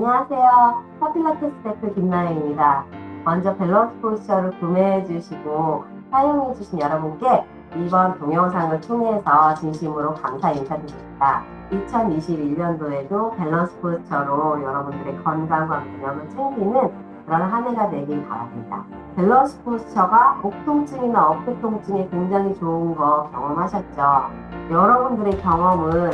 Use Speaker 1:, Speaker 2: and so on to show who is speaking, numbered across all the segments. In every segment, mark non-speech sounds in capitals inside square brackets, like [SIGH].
Speaker 1: 안녕하세요. 탑필라테스 대표 김나영입니다. 먼저 Balance Posture를 구매해 주시고 사용해 주신 여러분께 이번 동영상을 통해서 진심으로 감사 인사드립니다. 2021년도에도 Balance Posture로 여러분들의 건강과 균형을 챙기는 그런 한 해가 되길 바랍니다. Balance Posture가 목 통증이나 어깨 통증에 굉장히 좋은 거 경험하셨죠? 여러분들의 경험을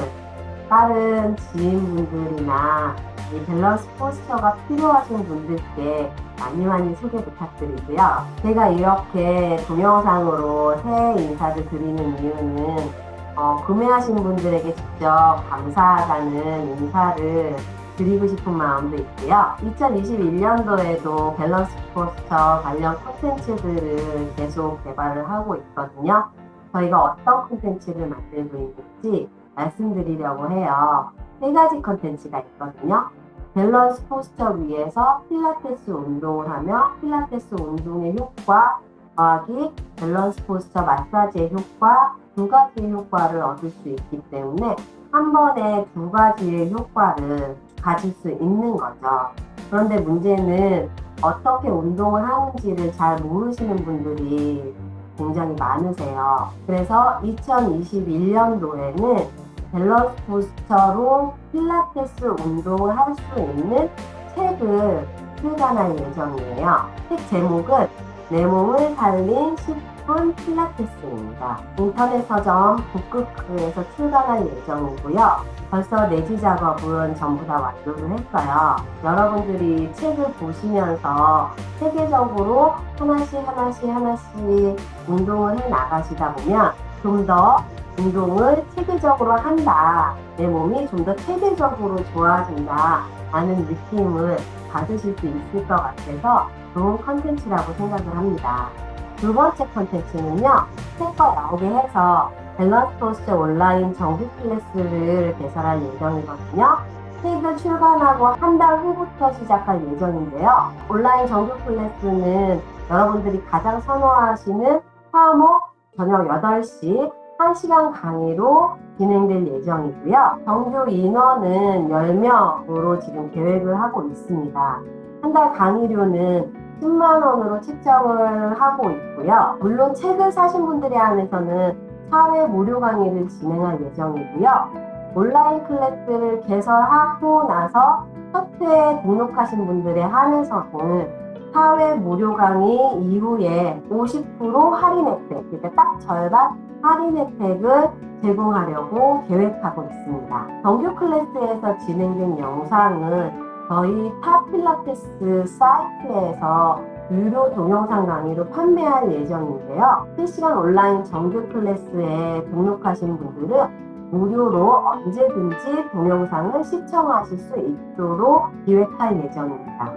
Speaker 1: 다른 지인분들이나 이 Balance Posture가 필요하신 분들께 많이 많이 소개 부탁드리고요. 제가 이렇게 동영상으로 새해 인사를 드리는 이유는 어, 구매하신 분들에게 직접 감사하다는 인사를 드리고 싶은 마음도 있고요. 2021년도에도 Balance Posture 관련 콘텐츠들을 계속 개발을 하고 있거든요. 저희가 어떤 콘텐츠를 만들고 있는지 말씀드리려고 해요. 세 가지 컨텐츠가 있거든요. Balance Posture 위에서 필라테스 운동을 하며 필라테스 운동의 효과 더하기 Balance Posture 마사지의 효과 두 가지의 효과를 얻을 수 있기 때문에 한 번에 두 가지의 효과를 가질 수 있는 거죠. 그런데 문제는 어떻게 운동을 하는지를 잘 모르시는 분들이 굉장히 많으세요. 그래서 2021년도에는 밸런스 부스터로 필라테스 운동을 할 수 있는 책을 출간할 예정이에요. 책 제목은 내 몸을 살린 10분 필라테스입니다. 인터넷 서점 북크크에서 출간할 예정이고요. 벌써 내지 작업은 전부 다 완료를 했어요. 여러분들이 책을 보시면서 체계적으로 하나씩 하나씩 하나씩 운동을 해 나가시다 보면 좀더 운동을 체계적으로 한다. 내 몸이 좀 더 체계적으로 좋아진다. 라는 느낌을 받으실 수 있을 것 같아서 좋은 컨텐츠라고 생각을 합니다. 두 번째 컨텐츠는요. 책과 나오게 해서 Balance Posture 온라인 정규 클래스를 개설할 예정이거든요. 책을 출간하고 한 달 후부터 시작할 예정인데요. 온라인 정규 클래스는 여러분들이 가장 선호하시는 화목 저녁 8시 1시간 강의로 진행될 예정이고요. 정규 인원은 10명으로 지금 계획을 하고 있습니다. 한 달 강의료는 10만원으로 책정을 하고 있고요. 물론 책을 사신 분들에 한해서는 사회 무료 강의를 진행할 예정이고요. 온라인 클래스를 개설하고 나서 첫 회에 등록하신 분들에 한해서는 4회 무료 강의 이후에 50% 할인 혜택, 그러니까 딱 절반 할인 혜택을 제공하려고 계획하고 있습니다. 정규 클래스에서 진행된 영상은 저희 탑필라테스 사이트에서 유료 동영상 강의로 판매할 예정인데요. 실시간 온라인 정규 클래스에 등록하신 분들은 무료로 언제든지 동영상을 시청하실 수 있도록 기획할 예정입니다.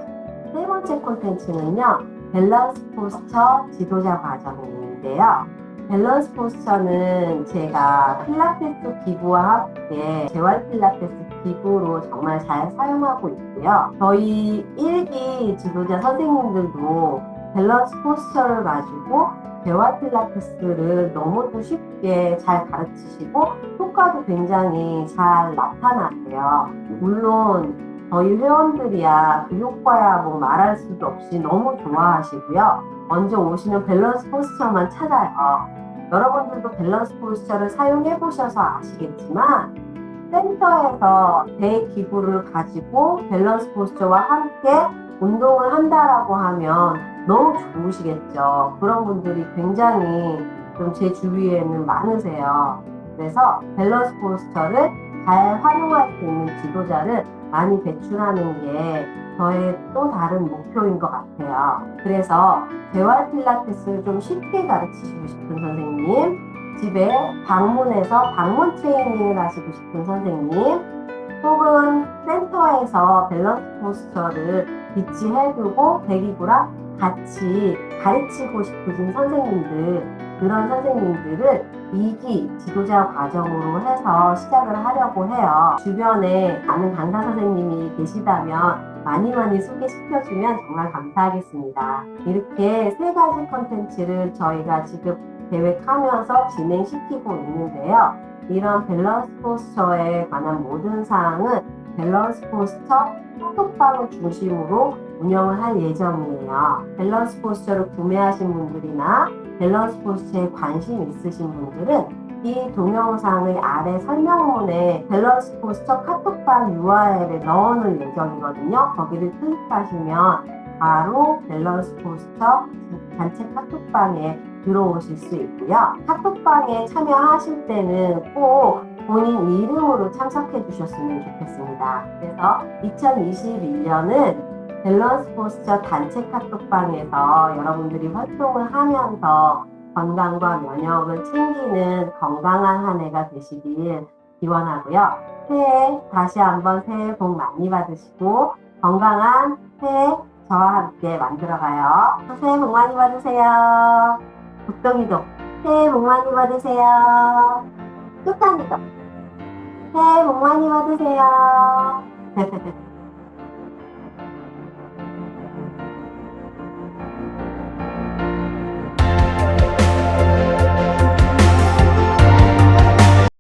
Speaker 1: 세 번째 콘텐츠는요. Balance Posture 지도자 과정인데요. Balance Posture는 제가 필라테스 기구와 함께 재활 필라테스 기구로 정말 잘 사용하고 있고요. 저희 1기 지도자 선생님들도 Balance Posture를 가지고 재활 필라테스를 너무도 쉽게 잘 가르치시고 효과도 굉장히 잘 나타나세요. 물론 저희 회원들이야 그 효과야 뭐 말할 수도 없이 너무 좋아하시고요. 먼저 오시면 밸런스 포스처만 찾아요. 여러분들도 밸런스 포스처를 사용해 보셔서 아시겠지만 센터에서 대기구를 가지고 밸런스 포스처와 함께 운동을 한다라고 하면 너무 좋으시겠죠. 그런 분들이 굉장히 좀 제 주위에는 많으세요. 그래서 밸런스 포스처를 잘 활용할 수 있는 지도자를 많이 배출하는 게 저의 또 다른 목표인 것 같아요. 그래서 재활 필라테스를 좀 쉽게 가르치시고 싶은 선생님, 집에 방문해서 방문 트레이닝을 하시고 싶은 선생님, 혹은 센터에서 밸런스 포스처를 비치해두고 대기구랑 같이 가르치고 싶으신 선생님들, 그런 선생님들을 2기 지도자 과정으로 해서 시작을 하려고 해요. 주변에 아는 강사 선생님이 계시다면 많이 많이 소개시켜주면 정말 감사하겠습니다. 이렇게 세 가지 컨텐츠를 저희가 지금 계획하면서 진행시키고 있는데요. 이런 밸런스 포스처에 관한 모든 사항은 밸런스 포스처 카톡방을 중심으로 운영을 할 예정이에요. 밸런스 포스처를 구매하신 분들이나 밸런스 포스처에 관심 있으신 분들은 이 동영상의 아래 설명문에 밸런스 포스처 카톡방 URL을 넣어놓을 예정이거든요. 거기를 클릭하시면 바로 밸런스 포스처 단체 카톡방에 들어오실 수 있고요. 카톡방에 참여하실 때는 꼭 본인 이름으로 참석해 주셨으면 좋겠습니다. 그래서 2021년은 밸런스 포스처 단체 카톡방에서 여러분들이 활동을 하면서 건강과 면역을 챙기는 건강한 한 해가 되시길 기원하고요. 새해 다시 한번 새해 복 많이 받으시고 건강한 새해 저와 함께 만들어가요. 새해 복 많이 받으세요. 북동이도 새해 복 많이 받으세요. 끝단이도 새해 복 많이 받으세요. [LAUGHS]